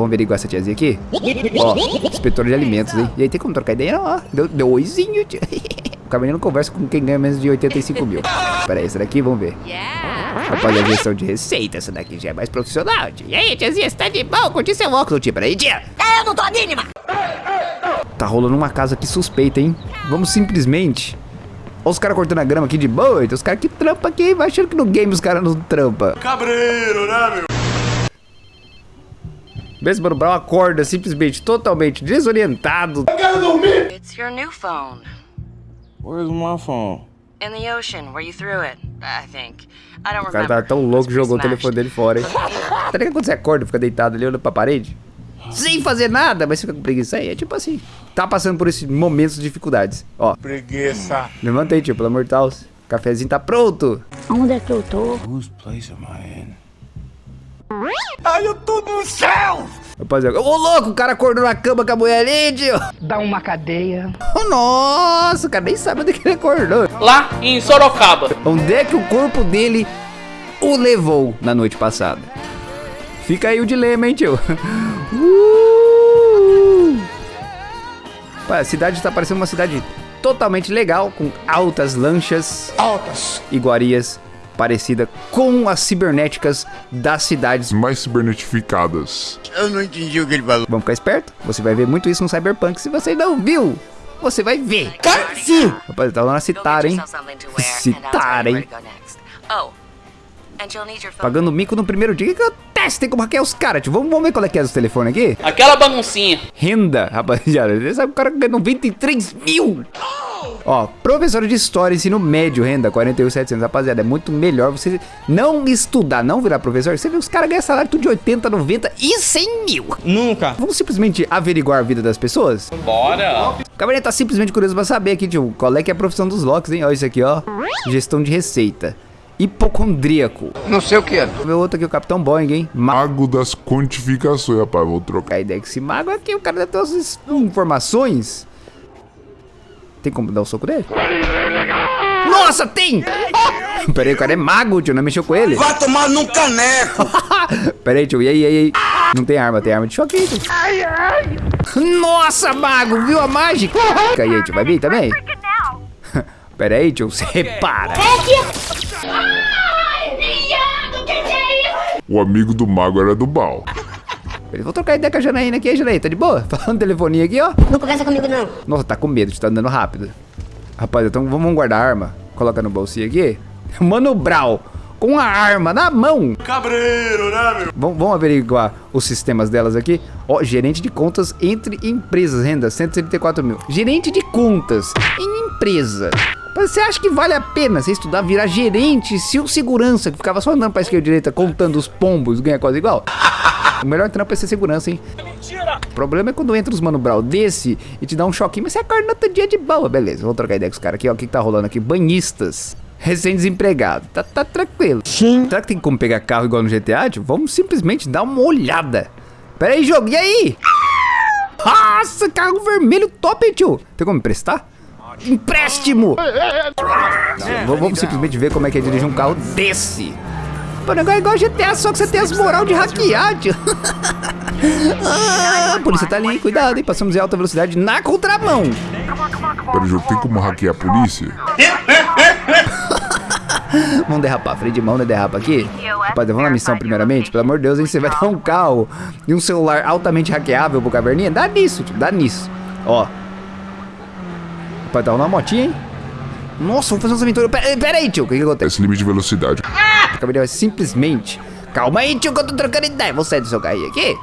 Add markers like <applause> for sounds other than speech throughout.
Vamos averiguar essa tiazinha aqui. Ó, inspetor de alimentos, hein? E aí, tem como trocar ideia? Não, ó. Deu, deu oizinho, tio. O caminhão não conversa com quem ganha menos de 85 mil. Pera aí, essa daqui, vamos ver. Rapaz, a gestão de receita, essa daqui já é mais profissional, tio. E aí, tiazinha, você tá de boa? Curti seu óculos, tio. Pera aí, tia. Eu não tô mínima! Tá rolando uma casa aqui suspeita, hein? Vamos simplesmente... Olha os caras cortando a grama aqui de boa. Tem os caras que trampam aqui. Vai achando que no game os caras não trampam. Cabreiro, né, meu? Mesmo Mano Brown acorda simplesmente totalmente desorientado. It's your new phone. Where's my phone? In the ocean, where you threw it, I think. I don't O cara remember. tá tão louco que jogou o Smashed. telefone dele fora, hein? <laughs> Tá ligado quando você acorda, fica deitado ali olhando pra parede? Sem fazer nada, mas fica com preguiça aí. É tipo assim. Tá passando por esses momentos de dificuldades. Ó, Preguiça. levanta aí, tio, pelo amor de Deus. O cafezinho tá pronto. Onde é que eu tô? Whose place am I in? Ai, eu tô no céu! Rapaziada, ô louco, o cara acordou na cama com a mulher ali, tio. Dá uma cadeia. Oh, nossa, o cara nem sabe onde que ele acordou. lá em Sorocaba. Onde é que o corpo dele o levou na noite passada? Fica aí o dilema, hein, tio? <laughs> Uh! A cidade tá parecendo uma cidade totalmente legal, com altas lanchas Altas. iguarias, parecida com as cibernéticas das cidades. mais cibernetificadas. Eu não entendi o que ele falou. Vamos ficar esperto? Você vai ver muito isso no Cyberpunk. Se você não viu, você vai ver. Sim! Rapaz, tá lá na citar, hein? Citar, hein? Oh. Pagando mico no primeiro dia. O que acontece? Tem como hackear os caras, tio. Vamos, vamos ver qual é que é dos telefones aqui? Aquela baguncinha. Renda, <laughs> rapaziada. Você sabe o cara ganha 93 mil. Ó, professor de história, ensino médio, renda 41,700. Rapaziada, é muito melhor você não estudar, não virar professor. Você vê os caras ganham salário tudo de 80, 90 e 100 mil. Nunca. Vamos simplesmente averiguar a vida das pessoas? Bora. O Cabernet tá simplesmente curioso pra saber aqui, tio, qual é que é a profissão dos locks, hein? Olha isso aqui, ó. Gestão de receita. Hipocondríaco. Não sei o que é. Vou ver outro aqui, o Capitão Boeing, hein? Ma Mago das quantificações, rapaz. Vou trocar. a ideia que esse mago aqui, o cara deve ter umas informações. Tem como dar o soco dele? Nossa, tem! <laughs> Pera aí, o cara é mago, tio, não mexeu com ele? Vai tomar num caneco! <laughs> Pera aí, tio, e aí, e aí, e aí? Não tem arma, tem arma de choque aí, tio. Nossa, mago, viu a mágica? Fica aí, tio, vai vir também? <laughs> Pera aí, tio, você para. O amigo do mago era do mal. Vou trocar ideia com a Janaína aqui, Janaína, tá de boa? <laughs> Falando no telefoninho aqui, ó. Não conversa comigo, não. Nossa, tá com medo, tá andando rápido. Rapaz, então vamos guardar a arma. Coloca no bolsinho aqui. <laughs> Mano Brau, com a arma na mão. Cabreiro, né, meu? Vamos, vamos averiguar os sistemas delas aqui. Ó, gerente de contas entre empresas, renda 134 mil. Gerente de contas em empresa. Mas Você acha que vale a pena você estudar, virar gerente, se o segurança que ficava só andando pra esquerda e direita contando os pombos ganha quase igual? <laughs> O melhor trampo é ser segurança, hein? O problema é quando entra os mano brau desse e te dá um choquinho, mas você acorda no outro dia de boa. Beleza, vamos trocar ideia com os caras aqui, ó. O que, que tá rolando aqui? Banhistas. Recém-desempregado. Tá, tá tranquilo. Sim. Será que tem como pegar carro igual no GTA, tio? Vamos simplesmente dar uma olhada. Pera aí, jogo. E aí? Nossa, carro vermelho top, hein, tio? Tem como emprestar? Empréstimo! V- Vamos simplesmente ver como é que é dirigir um carro desse. Pô, o negócio é igual GTA, só que você tem as moral de hackear, tio. <laughs> ah, a polícia tá ali, cuidado, hein? Passamos em alta velocidade na contramão. Pera, jogo, tem como hackear a polícia? <laughs> Vamos derrapar, freio de mão, né? Derrapa aqui. Rapaz, vamos na missão primeiramente. Pelo amor de Deus, hein? Você vai dar um carro e um celular altamente hackeável pro caverninha? Dá nisso, tio, dá nisso. Ó. Rapaz, tá uma motinha, hein? Nossa, vamos fazer umas aventuras. Pera, pera aí, tio, o que que acontece? Esse limite de velocidade. O caverninha vai simplesmente... Calma aí, tio, que eu tô trocando ideia. Vou sair do seu carrinho aqui.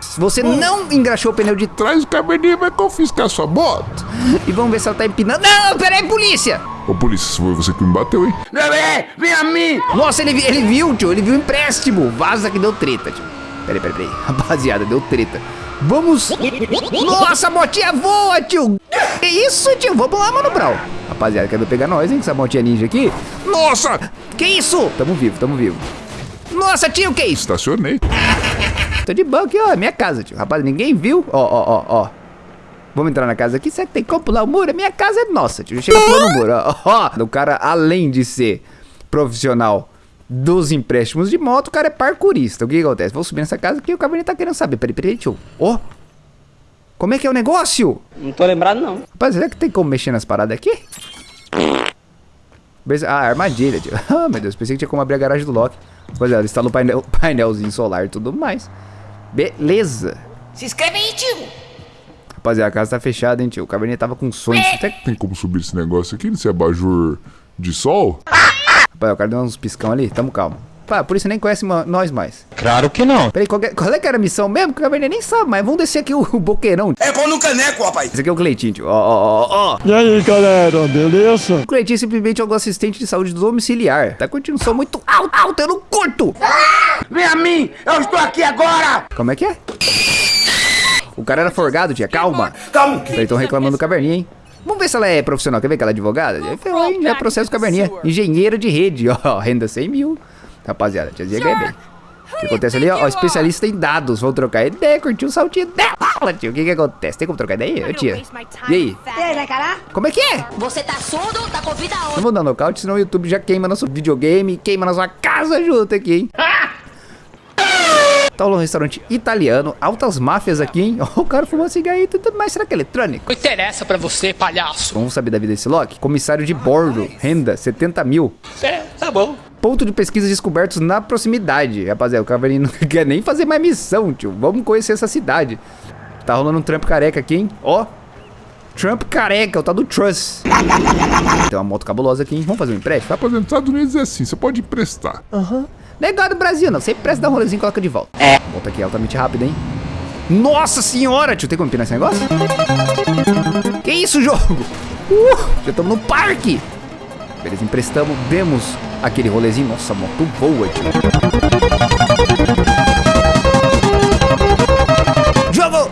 Se você não engraxou o pneu de trás o cabernet vai confiscar sua moto. e vamos ver se ela tá empinando... Não, pera aí, polícia! Ô, polícia, foi você que me bateu, hein? Bebê, vem a mim! Nossa, ele, ele viu, tio. Ele viu o empréstimo. Vaza que deu treta, tio. Peraí, peraí, peraí. <laughs> Rapaziada, deu treta. Vamos. Nossa, a motinha voa, tio. Que isso, tio? Vamos lá, mano, Brau. Rapaziada, quer ver pegar nós, hein? Com essa motinha ninja aqui. Nossa! Que isso? Tamo vivo, tamo vivo. Nossa, tio, que isso? Estacionei. Tô de banco aqui, ó. É minha casa, tio. Rapaz, ninguém viu. Ó, ó, ó, ó. Vamos entrar na casa aqui. Será que tem como pular o muro? A minha casa é nossa, tio. Chega pulando o muro, ó. ó. O cara, além de ser profissional dos empréstimos de moto, o cara é parkourista. O que, acontece? Vou subir nessa casa aqui e o Cabernet tá querendo saber. Peraí, peraí, tio. Ó. Como é que é o negócio? Não tô lembrado, não. Rapaz, será que tem como mexer nas paradas aqui? Ah, armadilha, tio. <laughs> Ah, meu Deus, pensei que tinha como abrir a garagem do Loki. Pois é, ela instalou painel, <laughs> painelzinho solar e tudo mais. Beleza. Se inscreve aí, tio. Rapaziada, a casa tá fechada, hein, tio. O Cabernet tava com sonho. Até... Tem como subir esse negócio aqui nesse abajur de sol? Rapaz, o cara deu uns piscão ali. Tamo calmo. Pá, por isso nem conhece nós mais. Claro que não. Peraí, qual, que é- qual é que era a missão mesmo? Que o Cabernet nem sabe, mas vamos descer aqui o, o boqueirão. É pão no caneco, rapaz. Esse aqui é o Cleitinho, tio. Ó, ó, ó, ó. E aí, galera, beleza? O Cleitinho simplesmente é um assistente de saúde domiciliar. Tá curtindo um som muito alto, alto, eu não curto. Vem a mim, eu estou aqui agora. Como é que é? O cara era forgado, tia. Calma. Calma. Eles estão reclamando do Caverninha, hein? Vamos ver se ela é profissional. Quer ver que ela é advogada? Já ferrou, hein? Já é processo Caverninha. Engenheira de rede, ó. Renda 100 mil. Rapaziada, tiazinha ganha bem. O que acontece ali, ó? Especialista em dados. Vão trocar ideia, curtiu o saltinho dela, tio. O que que acontece? Tem como trocar ideia, tia? E aí? E? Como é que é? Você tá surdo? Tá com vida Não vou dar nocaute, senão o YouTube já queima nosso videogame, queima na sua casa junto aqui, hein? Tá rolando um restaurante italiano, altas máfias aqui, hein? Ó, <laughs> o cara fumando cigarro e tudo mais. Será que é eletrônico? Não interessa pra você, palhaço. Vamos saber da vida desse Loki? Comissário de bordo, renda 70 mil. É, tá bom. Ponto de pesquisa descobertos na proximidade. Rapaziada, o Cavalinho <laughs> não quer nem fazer mais missão, tio. Vamos conhecer essa cidade. Tá rolando um Trump careca aqui, hein? Ó. Trump careca, o tal do Truss. Tem uma moto cabulosa aqui, hein? Vamos fazer um empréstimo? Rapaziada, nos Estados Unidos é assim, você pode emprestar. Negado do Brasil, não. Sempre presta dar um rolezinho e coloca de volta. É. Volta aqui altamente rápido, hein? Nossa senhora, tio. Tem como empinar esse negócio? Que isso, jogo? Uh, já estamos no parque. Beleza, emprestamos, demos aquele rolezinho. Nossa, moto voa, tio. Jogo!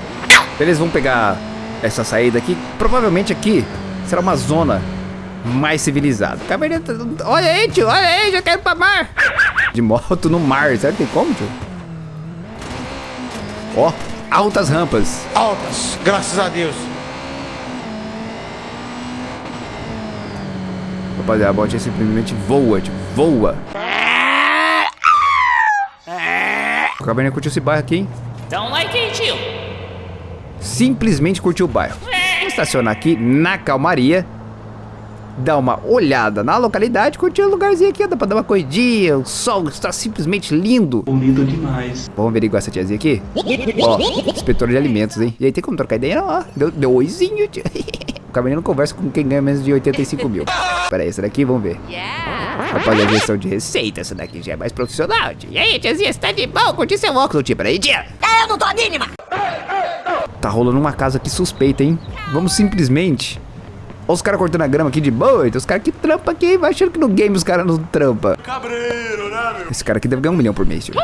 Beleza, vamos pegar essa saída aqui. Provavelmente aqui será uma zona mais civilizada. Cabernet, olha aí, tio, olha aí, já quero pra mar. De moto no mar, será que tem como, tio? Ó, altas rampas. Altas, graças a Deus. Rapaziada, a botinha simplesmente voa, tio, voa. O Cabernet curtiu esse bairro aqui, hein? Don't like it, tio. simplesmente curtir o bairro. Vou estacionar aqui na calmaria, dar uma olhada na localidade, curtir o lugarzinho aqui, dá pra dar uma corridinha, o sol está simplesmente lindo. Bonito demais. Vamos averiguar essa tiazinha aqui? Ó, inspetor de alimentos, hein? E aí, tem como trocar ideia? Não, ó, deu, deu oizinho, tio. <laughs> Cabernet não conversa com quem ganha menos de 85 mil. <laughs> Pera aí, essa daqui, vamos ver. Rapaziada, gestão de receita, essa daqui já é mais profissional. E aí, tiazinha, você tá de boa? Curti seu óculos, tio. Pera aí, tia. É, eu não tô a mínima. Tá rolando uma casa aqui suspeita, hein? Vamos simplesmente. Olha os caras cortando a grama aqui de boa. Tem os caras que trampam aqui, vai achando que no game os caras não trampam. Cabreiro, né, meu? Esse cara aqui deve ganhar um milhão por mês, tio.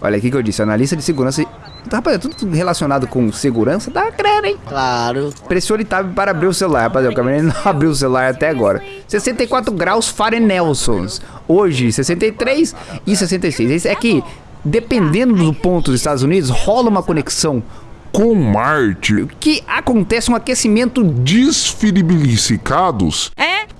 Olha aqui que eu disse, analista de segurança. e- Tá, rapaz, tudo relacionado com segurança dá grana, hein? Claro. Pressione tab para abrir o celular, rapaziada. O Cabernet não <laughs> abriu o celular até agora. 64 graus Fahrenelsons. Hoje, 63 e 66. Esse é que, dependendo do ponto dos Estados Unidos, rola uma conexão Com Marte, que acontece um aquecimento desfilibilicados,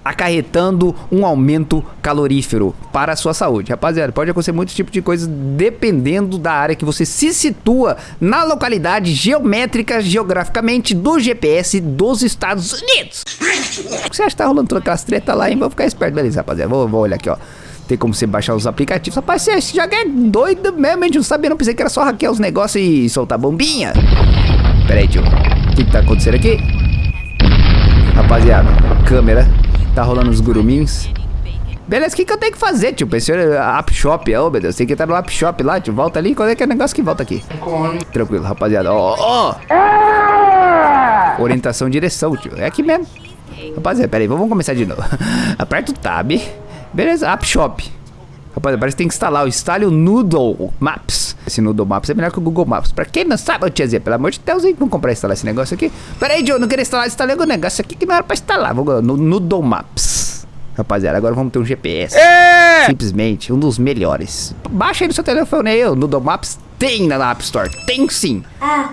acarretando um aumento calorífero para a sua saúde. Rapaziada, pode acontecer muitos tipos de coisas dependendo da área que você se situa na localidade geométrica, geograficamente do GPS dos Estados Unidos. Você acha que tá rolando todas aquelas treta lá, hein? Vou ficar esperto. Beleza, rapaziada. Vou, vou olhar aqui, ó. Tem como você baixar os aplicativos. Rapaz, você já é doido mesmo, gente não sabia. Não pensei que era só hackear os negócios e soltar bombinha. Pera aí, tio. O que, que tá acontecendo aqui? Rapaziada, câmera. Tá rolando os guruminhos. Beleza, o que, que eu tenho que fazer, tio? Pensei App Shop. Ô, meu Deus, tem que entrar no App Shop lá, tio. Volta ali. Qual é que é o negócio que volta aqui? Tranquilo, rapaziada. Ó, ó. Orientação e direção, tio. É aqui mesmo. Rapaziada, pera aí, vamos começar de novo. <laughs> Aperta o Tab. Beleza, App Shop. Rapaziada, parece que tem que instalar. Instale o Noodle Maps. Esse Noodle Maps é melhor que o Google Maps. Pra quem não sabe, ô tiazinha, pelo amor de Deus, hein? Vamos comprar e instalar esse negócio aqui. Pera aí, Joe, não queria instalar. Instalei o negócio aqui que não era pra instalar. Vamos no Noodle Maps. Rapaziada, agora vamos ter um GPS. Simplesmente um dos melhores. Baixa aí no seu telefone aí, o Noodle Maps tem na App Store. Tem sim.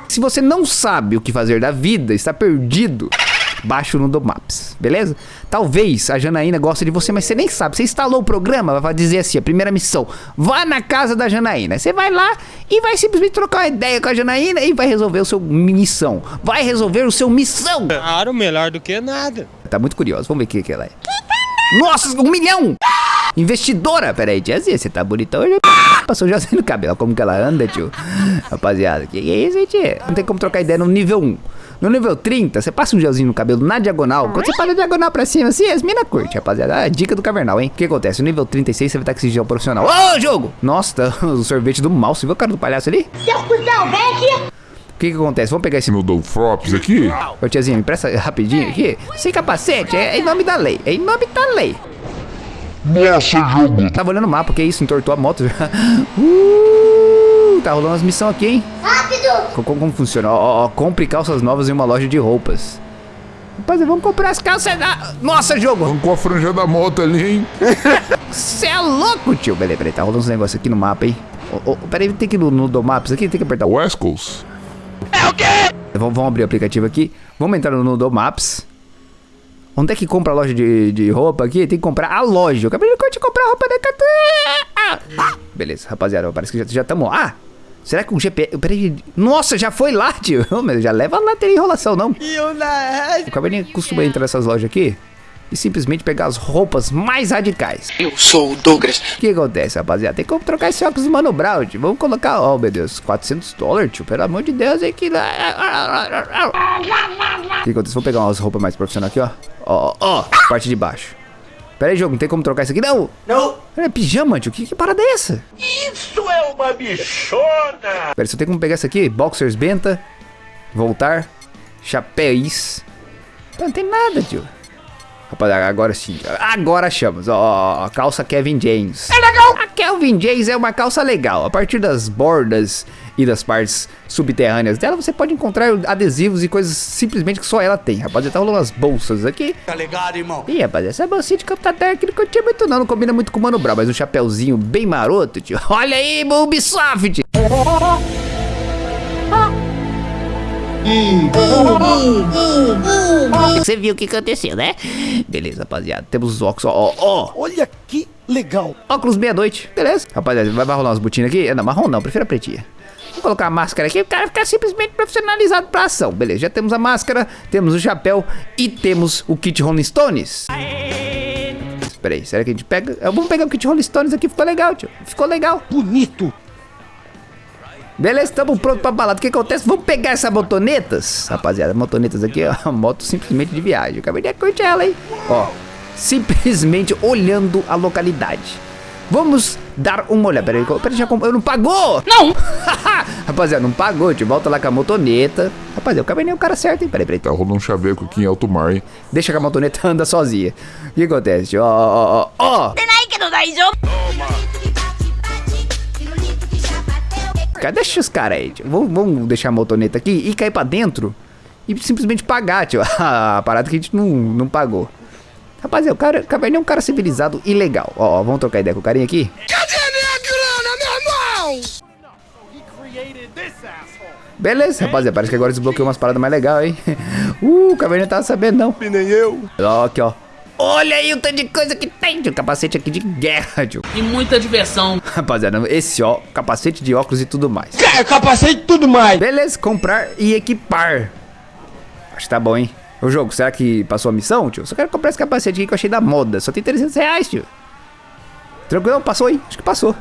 Se você não sabe o que fazer da vida, está perdido. Baixa o Nudo Maps, beleza? Talvez a Janaína goste de você, mas você nem sabe. Você instalou o programa, vai dizer assim, a primeira missão. Vá na casa da Janaína. Você vai lá e vai simplesmente trocar uma ideia com a Janaína e vai resolver o seu missão. Vai resolver o seu missão. Claro, melhor do que nada. Tá muito curioso, vamos ver o que, que ela é. Nossa, um milhão! Investidora, peraí, tiazinha, você tá bonitão hoje. Passou já no cabelo, como que ela anda, tio. Rapaziada, que que é isso, tia? Não tem como trocar ideia no nível 1. No nível 30, você passa um gelzinho no cabelo na diagonal. Quando você passa a diagonal pra cima, assim, as mina curte, rapaziada. Ah, dica do Cavernal, hein? O que acontece? No nível 36, você vai estar com esse gel profissional. Ô, jogo! Nossa, tá <laughs> o sorvete do mal. Você viu o cara do palhaço ali? Seu cuzão, vem aqui. O que que acontece? Vamos pegar esse... No do Frops aqui? Ô, tiazinha, me presta rapidinho aqui. Sem capacete, é em nome da lei. É em nome da lei. Nossa, jogo. Tava olhando o mapa, que isso? Entortou a moto. <laughs> uh, tá rolando umas missões aqui, hein? Rápido. Co- Como, como funciona? Ó, ó, ó, compre calças novas em uma loja de roupas. Rapaziada, vamos comprar as calças da... Nossa, jogo! Arrancou a franja da moto ali, hein? Você é louco, tio. Peraí, peraí, tá rolando uns negócios aqui no mapa, hein? Ô, ô, peraí, tem que ir no, no do Maps aqui, tem que apertar o... Wescos. Vamos, vamos abrir o aplicativo aqui. Vamos entrar no do Maps. Onde é que compra a loja de, de roupa aqui? Tem que comprar a loja. Eu acabei de comprar roupa da Catu. Ah, beleza, rapaziada, parece que já já estamos... Ah, será que um GPS... Peraí, nossa, já foi lá, tio. <laughs> Mas já leva lá, tem enrolação, não. O Cabernet costuma entrar nessas lojas aqui e simplesmente pegar as roupas mais radicais. Eu sou o Douglas. O que acontece, rapaziada? Tem como trocar esse óculos do Mano Brown, tio. Vamos colocar, oh meu Deus, 400 dólares, tio. Pelo amor de Deus, aí que... O que acontece? Vou pegar umas roupas mais profissionais aqui, ó. Ó, ó, parte de baixo. Pera aí, jogo, não tem como trocar isso aqui, não? Não. É pijama, tio. Que, que parada é essa? Isso é uma bichona! Pera aí, só tem como pegar isso aqui? Boxers Benta. Voltar. Chapéus. Não tem nada, tio. Rapaziada, agora sim. Agora achamos. Ó, a calça Kevin James. É legal. A Kelvin James é uma calça legal. A partir das bordas e das partes subterrâneas dela, você pode encontrar adesivos e coisas simplesmente que só ela tem. Rapaziada, tá rolando umas bolsas aqui. Tá ligado, irmão? Ih, rapaz, essa bolsinha de campo tá aqui não curti muito não, não combina muito com o Mano Brown, mas um chapéuzinho bem maroto, tio. <laughs> Olha aí, Ubisoft! Você viu o que aconteceu, né? Beleza, rapaziada. Temos os óculos, ó, ó, ó. Olha que legal! Óculos meia-noite, beleza. Rapaziada, vai, vai rolar umas botinas aqui? É, Não, marrom não, prefiro a pretinha. Vou colocar a máscara aqui, o cara ficar simplesmente profissionalizado pra ação. Beleza, já temos a máscara, temos o chapéu e temos o kit Rolling Stones. Espera aí, será que a gente pega? Vamos pegar o kit Rolling Stones aqui, ficou legal, tio. Ficou legal. Bonito! Beleza, estamos prontos pra balada. O que acontece? Vamos pegar essas motonetas. Rapaziada, motonetas aqui, ó. <laughs> Moto simplesmente de viagem. Eu acabei de curtir ela, hein? Ó, simplesmente olhando a localidade. Vamos dar uma olhada. Peraí, peraí, já comprou. Eu não pagou? Não. <laughs> Rapaziada, não pagou. tio. volta lá com a motoneta. Rapaziada, eu acabei nem o cara certo, hein? Peraí, peraí. Tá rolando um chaveco aqui em alto mar, hein? Deixa que a motoneta <laughs> anda sozinha. O que acontece? Ó, ó, ó, ó. Cara, deixa os caras aí. Tio. Vamos, vamos deixar a motoneta aqui e cair pra dentro e simplesmente pagar, tio. <laughs> A parada que a gente não, não pagou. Rapaziada, o cara, o Caverninha é um cara civilizado e legal. Ó, ó, vamos trocar ideia com o carinha aqui? Cadê minha grana, meu irmão? Beleza, rapaziada, parece que agora desbloqueou umas paradas mais legais, hein? <laughs> Uh, o Caverninha tava sabendo, não. E nem eu! Ó, aqui, ó. Olha aí o tanto de coisa que tem, tio. Capacete aqui de guerra, tio. E muita diversão. Rapaziada, esse, ó, capacete de óculos e tudo mais. É, capacete tudo mais! Beleza, comprar e equipar. Acho que tá bom, hein? O jogo, será que passou a missão, tio? Só quero comprar esse capacete aqui que eu achei da moda. Só tem 300 reais, tio. Tranquilo? Passou aí? Acho que passou.